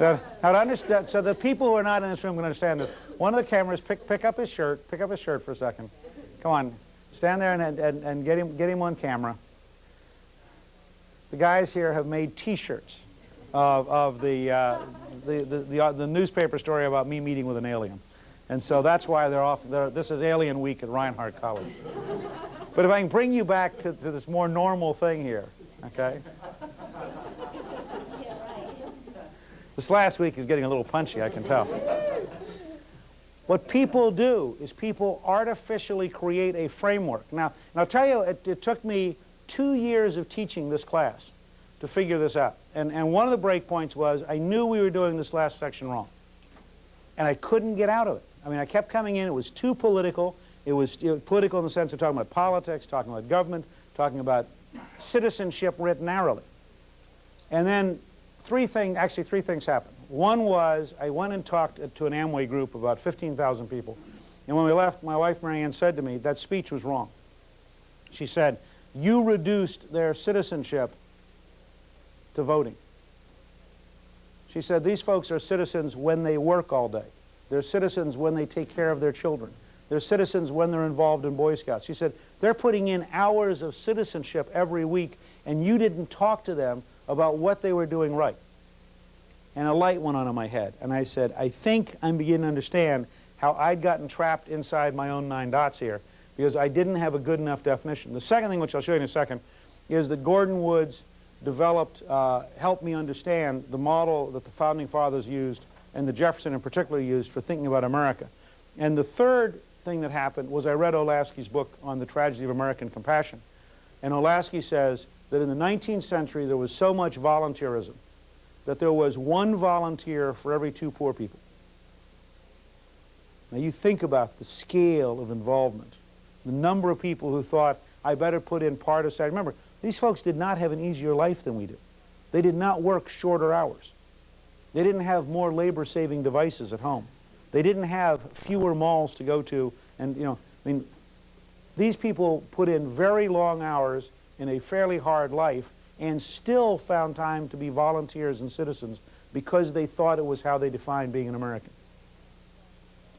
Now, now to understand, so the people who are not in this room can understand this. One of the cameras, pick, pick up his shirt, pick up his shirt for a second. Come on, stand there and, and, and get, him, get him on camera. The guys here have made T-shirts of, of the, uh, the, the, the, uh, the newspaper story about me meeting with an alien. And so that's why they're off, they're, this is Alien Week at Reinhardt College. But if I can bring you back to, to this more normal thing here, okay? This last week is getting a little punchy, I can tell. What people do is people artificially create a framework. Now, and I'll tell you, it, it took me two years of teaching this class to figure this out. And, and one of the breakpoints was I knew we were doing this last section wrong. And I couldn't get out of it. I mean, I kept coming in. It was too political. It was political in the sense of talking about politics, talking about government, talking about citizenship writ narrowly. And then three things, actually three things happened. One was I went and talked to an Amway group, about 15,000 people. And when we left, my wife Marianne said to me, that speech was wrong. She said, you reduced their citizenship to voting. She said, these folks are citizens when they work all day. They're citizens when they take care of their children. They're citizens when they're involved in Boy Scouts. She said, they're putting in hours of citizenship every week, and you didn't talk to them about what they were doing right. And a light went on in my head, and I said, I think I'm beginning to understand how I'd gotten trapped inside my own nine dots here because I didn't have a good enough definition. The second thing, which I'll show you in a second, is that Gordon Woods developed, uh, helped me understand the model that the Founding Fathers used and the Jefferson in particular used for thinking about America. And the third thing that happened was I read Olasky's book on the tragedy of American compassion. And Olasky says that in the 19th century there was so much volunteerism that there was one volunteer for every two poor people. Now you think about the scale of involvement, the number of people who thought, I better put in part of Saturday. Remember, these folks did not have an easier life than we do. They did not work shorter hours. They didn't have more labor-saving devices at home. They didn't have fewer malls to go to. And, you know, I mean, these people put in very long hours in a fairly hard life and still found time to be volunteers and citizens because they thought it was how they defined being an American.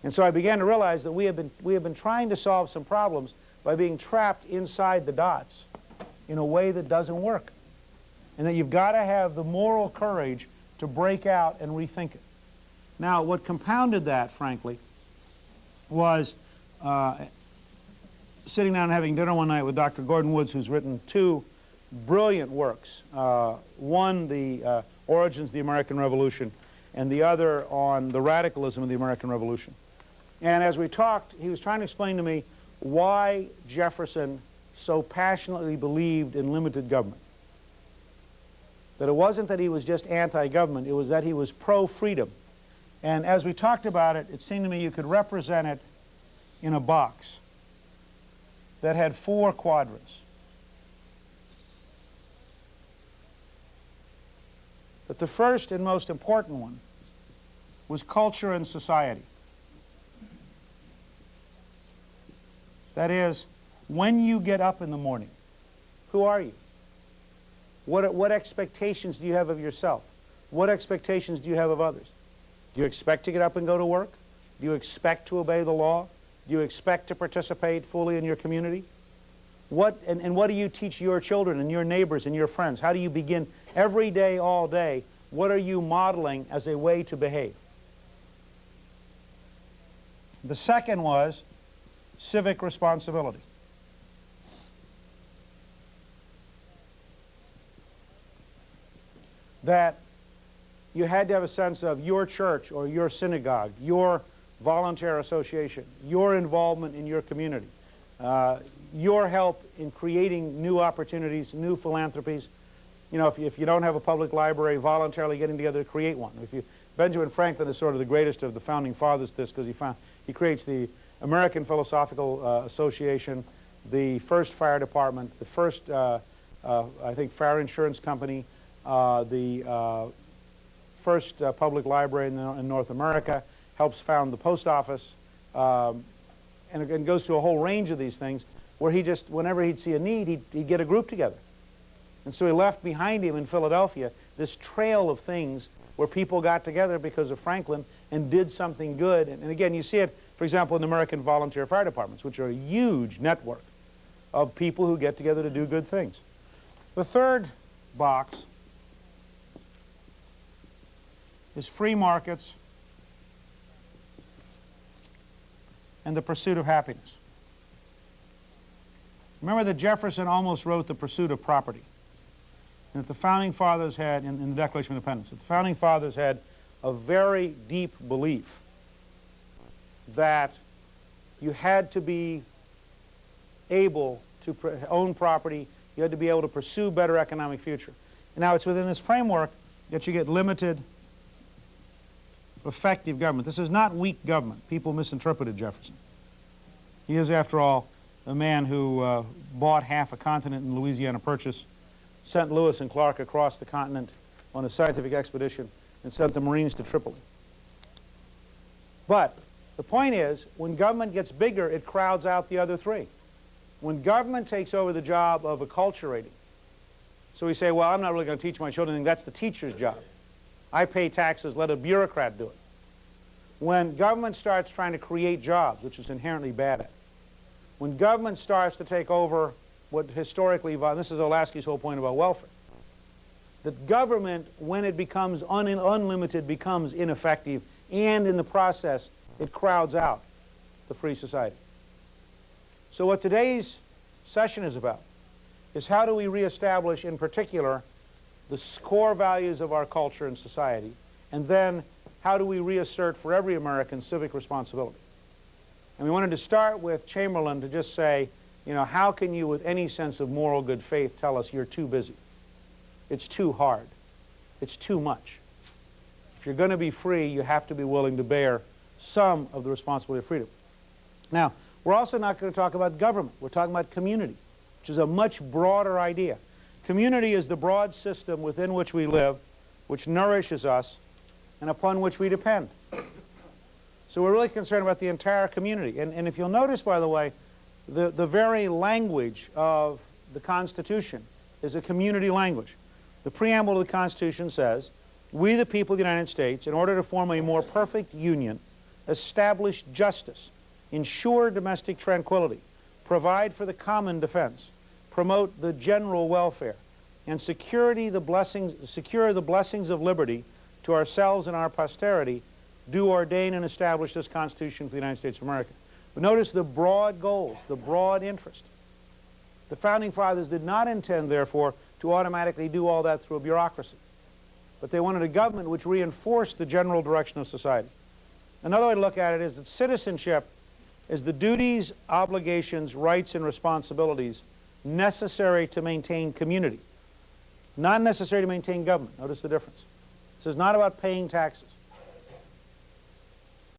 And so I began to realize that we have been, we have been trying to solve some problems by being trapped inside the dots in a way that doesn't work. And that you've got to have the moral courage to break out and rethink it. Now, what compounded that, frankly, was uh, sitting down and having dinner one night with Dr. Gordon Woods, who's written two brilliant works. Uh, one, The uh, Origins of the American Revolution, and the other on the radicalism of the American Revolution. And as we talked, he was trying to explain to me why Jefferson so passionately believed in limited government. That it wasn't that he was just anti-government, it was that he was pro-freedom. And as we talked about it, it seemed to me you could represent it in a box that had four quadrants. But the first and most important one was culture and society. That is, when you get up in the morning, who are you? What, what expectations do you have of yourself? What expectations do you have of others? Do you expect to get up and go to work? Do you expect to obey the law? You expect to participate fully in your community? What, and, and what do you teach your children and your neighbors and your friends? How do you begin every day, all day? What are you modeling as a way to behave? The second was civic responsibility. that you had to have a sense of your church or your synagogue, your volunteer association, your involvement in your community, uh, your help in creating new opportunities, new philanthropies. You know, if you, if you don't have a public library, voluntarily getting together to create one. If you, Benjamin Franklin is sort of the greatest of the founding fathers this because he, found, he creates the American Philosophical uh, Association, the first fire department, the first, uh, uh I think, fire insurance company, uh, the uh, first public library in, in, North America, helps found the post office, um, and, and goes to a whole range of these things where he just, whenever he'd see a need, he'd, he'd get a group together. And so he left behind him in Philadelphia this trail of things where people got together because of Franklin and did something good. And, and again, you see it, for example, in the American volunteer fire departments, which are a huge network of people who get together to do good things. The third box is free markets and the pursuit of happiness. Remember that Jefferson almost wrote The Pursuit of Property. And that the Founding Fathers had, in, in the Declaration of Independence, that the Founding Fathers had a very deep belief that you had to be able to own property, you had to be able to pursue better economic future. And now it's within this framework that you get limited effective government. This is not weak government. People misinterpreted Jefferson. He is, after all, a man who uh, bought half a continent in Louisiana Purchase, sent Lewis and Clark across the continent on a scientific expedition, and sent the Marines to Tripoli. But the point is, when government gets bigger, it crowds out the other three. When government takes over the job of acculturating, so we say, well, I'm not really going to teach my children, that's the teacher's job. I pay taxes, let a bureaucrat do it. When government starts trying to create jobs, which is inherently bad at, when government starts to take over what historically, this is Olasky's whole point about welfare, that government, when it becomes un unlimited, becomes ineffective, and in the process, it crowds out the free society. So what today's session is about is how do we reestablish, in particular, the core values of our culture and society, and then how do we reassert for every American civic responsibility. And we wanted to start with Chamberlain to just say, you know, how can you with any sense of moral good faith tell us you're too busy? It's too hard. It's too much. If you're going to be free, you have to be willing to bear some of the responsibility of freedom. Now, we're also not going to talk about government. We're talking about community, which is a much broader idea. Community is the broad system within which we live, which nourishes us, and upon which we depend. So we're really concerned about the entire community. And, and if you'll notice, by the way, the, the very language of the Constitution is a community language. The preamble of the Constitution says, we the people of the United States, in order to form a more perfect union, establish justice, ensure domestic tranquility, provide for the common defense, promote the general welfare, and security the blessings, secure the blessings of liberty to ourselves and our posterity, do ordain and establish this Constitution for the United States of America. But notice the broad goals, the broad interest. The Founding Fathers did not intend, therefore, to automatically do all that through a bureaucracy. But they wanted a government which reinforced the general direction of society. Another way to look at it is that citizenship is the duties, obligations, rights, and responsibilities necessary to maintain community, not necessary to maintain government. Notice the difference. This is not about paying taxes.